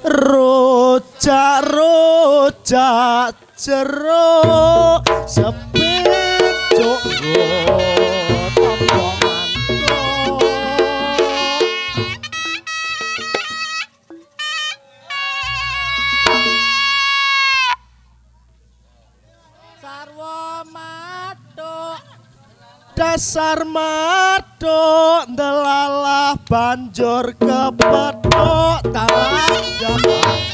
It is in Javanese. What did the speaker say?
Rojak rojak jeruk mantuk sarwa matuk dasar matuk ndelalah banjur kepethuk talah